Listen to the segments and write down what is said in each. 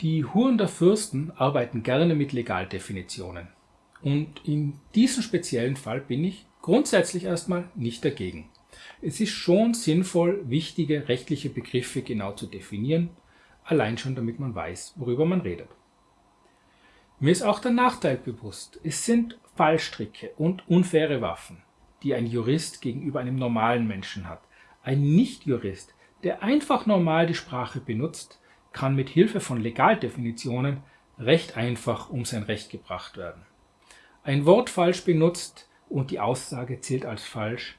Die Huren der Fürsten arbeiten gerne mit Legaldefinitionen. Und in diesem speziellen Fall bin ich grundsätzlich erstmal nicht dagegen. Es ist schon sinnvoll, wichtige rechtliche Begriffe genau zu definieren, allein schon damit man weiß, worüber man redet. Mir ist auch der Nachteil bewusst. Es sind Fallstricke und unfaire Waffen, die ein Jurist gegenüber einem normalen Menschen hat. Ein Nicht-Jurist, der einfach normal die Sprache benutzt, kann mit Hilfe von Legaldefinitionen recht einfach um sein Recht gebracht werden. Ein Wort falsch benutzt und die Aussage zählt als falsch.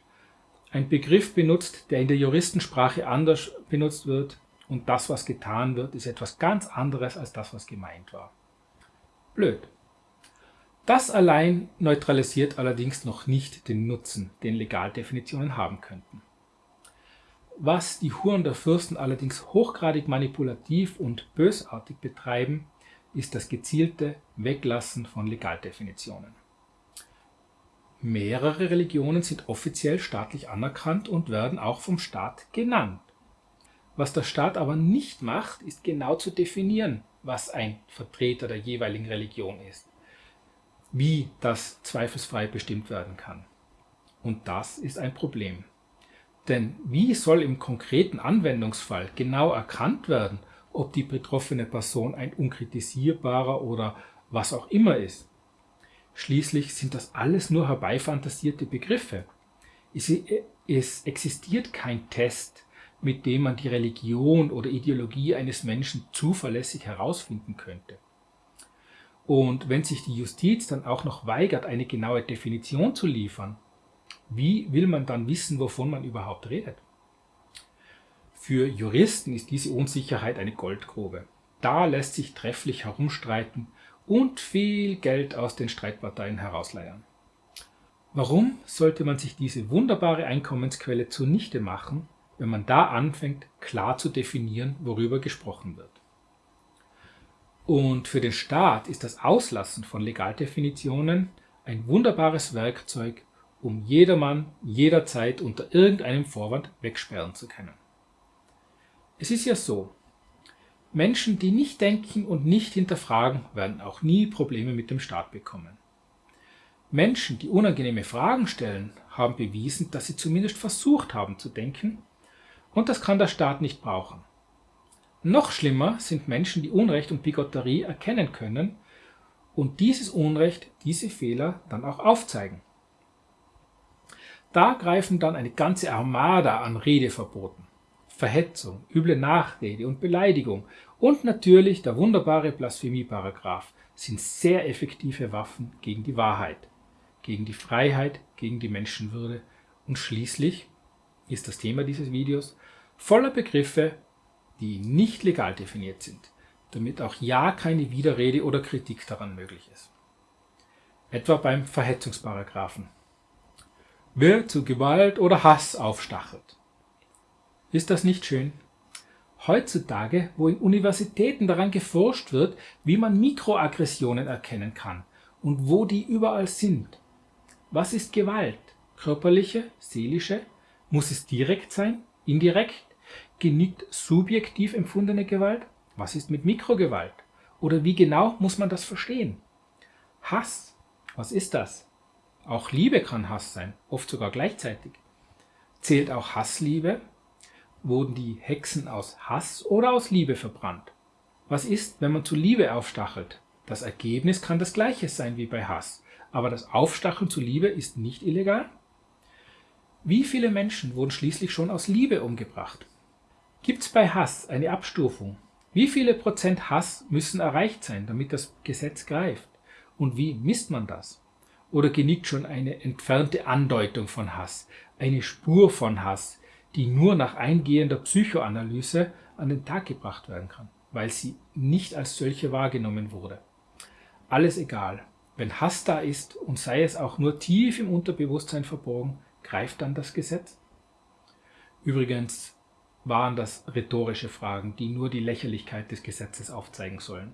Ein Begriff benutzt, der in der Juristensprache anders benutzt wird und das, was getan wird, ist etwas ganz anderes als das, was gemeint war. Blöd. Das allein neutralisiert allerdings noch nicht den Nutzen, den Legaldefinitionen haben könnten. Was die Huren der Fürsten allerdings hochgradig manipulativ und bösartig betreiben, ist das gezielte Weglassen von Legaldefinitionen. Mehrere Religionen sind offiziell staatlich anerkannt und werden auch vom Staat genannt. Was der Staat aber nicht macht, ist genau zu definieren, was ein Vertreter der jeweiligen Religion ist, wie das zweifelsfrei bestimmt werden kann. Und das ist ein Problem. Denn wie soll im konkreten Anwendungsfall genau erkannt werden, ob die betroffene Person ein unkritisierbarer oder was auch immer ist? Schließlich sind das alles nur herbeifantasierte Begriffe. Es, existiert kein Test, mit dem man die Religion oder Ideologie eines Menschen zuverlässig herausfinden könnte. Und wenn sich die Justiz dann auch noch weigert, eine genaue Definition zu liefern, wie will man dann wissen, wovon man überhaupt redet? Für Juristen ist diese Unsicherheit eine Goldgrube. Da lässt sich trefflich herumstreiten und viel Geld aus den Streitparteien herausleiern. Warum sollte man sich diese wunderbare Einkommensquelle zunichte machen, wenn man da anfängt, klar zu definieren, worüber gesprochen wird? Und für den Staat ist das Auslassen von Legaldefinitionen ein wunderbares Werkzeug, um jedermann jederzeit unter irgendeinem Vorwand wegsperren zu können. Es ist ja so, Menschen, die nicht denken und nicht hinterfragen, werden auch nie Probleme mit dem Staat bekommen. Menschen, die unangenehme Fragen stellen, haben bewiesen, dass sie zumindest versucht haben zu denken und das kann der Staat nicht brauchen. Noch schlimmer sind Menschen, die Unrecht und Bigotterie erkennen können und dieses Unrecht, diese Fehler dann auch aufzeigen. Da greifen dann eine ganze Armada an Redeverboten, Verhetzung, üble Nachrede und Beleidigung. Und natürlich der wunderbare Blasphemieparagraph. Sind sehr effektive Waffen gegen die Wahrheit, gegen die Freiheit, gegen die Menschenwürde. Und schließlich ist das Thema dieses Videos voller Begriffe, die nicht legal definiert sind, damit auch ja keine Widerrede oder Kritik daran möglich ist. Etwa beim Verhetzungsparagraphen wer zu Gewalt oder Hass aufstachelt. Ist das nicht schön? Heutzutage, wo in Universitäten daran geforscht wird, wie man Mikroaggressionen erkennen kann und wo die überall sind. Was ist Gewalt? Körperliche, seelische? Muss es direkt sein? Indirekt? Genügt subjektiv empfundene Gewalt? Was ist mit Mikrogewalt? Oder wie genau muss man das verstehen? Hass, was ist das? Auch Liebe kann Hass sein, oft sogar gleichzeitig. Zählt auch Hassliebe? Wurden die Hexen aus Hass oder aus Liebe verbrannt? Was ist, wenn man zu Liebe aufstachelt? Das Ergebnis kann das gleiche sein wie bei Hass, aber das Aufstacheln zu Liebe ist nicht illegal? Wie viele Menschen wurden schließlich schon aus Liebe umgebracht? Gibt es bei Hass eine Abstufung? Wie viele Prozent Hass müssen erreicht sein, damit das Gesetz greift? Und wie misst man das? Oder genügt schon eine entfernte Andeutung von Hass, eine Spur von Hass, die nur nach eingehender Psychoanalyse an den Tag gebracht werden kann, weil sie nicht als solche wahrgenommen wurde. Alles egal. Wenn Hass da ist und sei es auch nur tief im Unterbewusstsein verborgen, greift dann das Gesetz? Übrigens waren das rhetorische Fragen, die nur die Lächerlichkeit des Gesetzes aufzeigen sollen.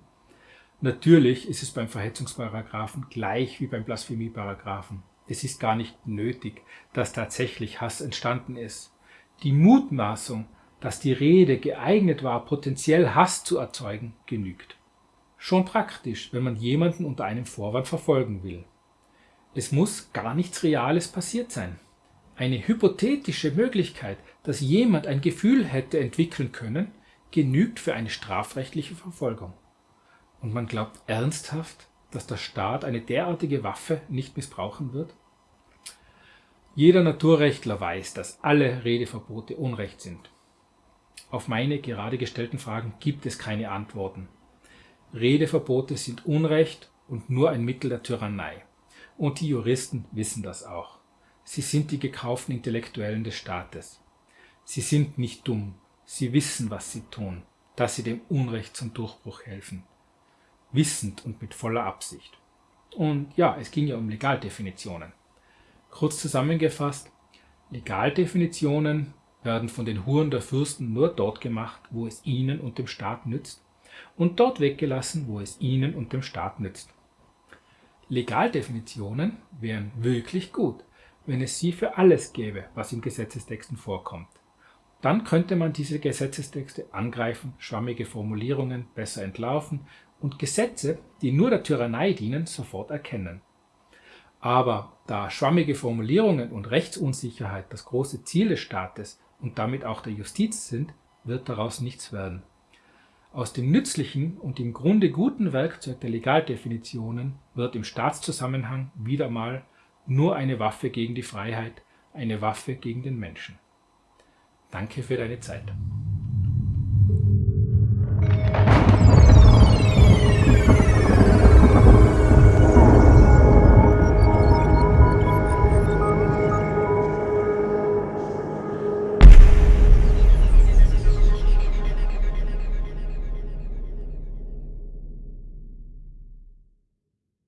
Natürlich ist es beim Verhetzungsparagraphen gleich wie beim Blasphemieparagraphen. Es ist gar nicht nötig, dass tatsächlich Hass entstanden ist. Die Mutmaßung, dass die Rede geeignet war, potenziell Hass zu erzeugen, genügt. Schon praktisch, wenn man jemanden unter einem Vorwand verfolgen will. Es muss gar nichts Reales passiert sein. Eine hypothetische Möglichkeit, dass jemand ein Gefühl hätte entwickeln können, genügt für eine strafrechtliche Verfolgung. Und man glaubt ernsthaft, dass der Staat eine derartige Waffe nicht missbrauchen wird? Jeder Naturrechtler weiß, dass alle Redeverbote Unrecht sind. Auf meine gerade gestellten Fragen gibt es keine Antworten. Redeverbote sind Unrecht und nur ein Mittel der Tyrannei. Und die Juristen wissen das auch. Sie sind die gekauften Intellektuellen des Staates. Sie sind nicht dumm, sie wissen, was sie tun, dass sie dem Unrecht zum Durchbruch helfen. Wissend und mit voller Absicht. Und ja, es ging ja um Legaldefinitionen. Kurz zusammengefasst, Legaldefinitionen werden von den Huren der Fürsten nur dort gemacht, wo es ihnen und dem Staat nützt, und dort weggelassen, wo es ihnen und dem Staat nützt. Legaldefinitionen wären wirklich gut, wenn es sie für alles gäbe, was in Gesetzestexten vorkommt. Dann könnte man diese Gesetzestexte angreifen, schwammige Formulierungen besser entlarven und Gesetze, die nur der Tyrannei dienen, sofort erkennen. Aber da schwammige Formulierungen und Rechtsunsicherheit das große Ziel des Staates und damit auch der Justiz sind, wird daraus nichts werden. Aus dem nützlichen und im Grunde guten Werkzeug der Legaldefinitionen wird im Staatszusammenhang wieder mal nur eine Waffe gegen die Freiheit, eine Waffe gegen den Menschen. Danke für deine Zeit.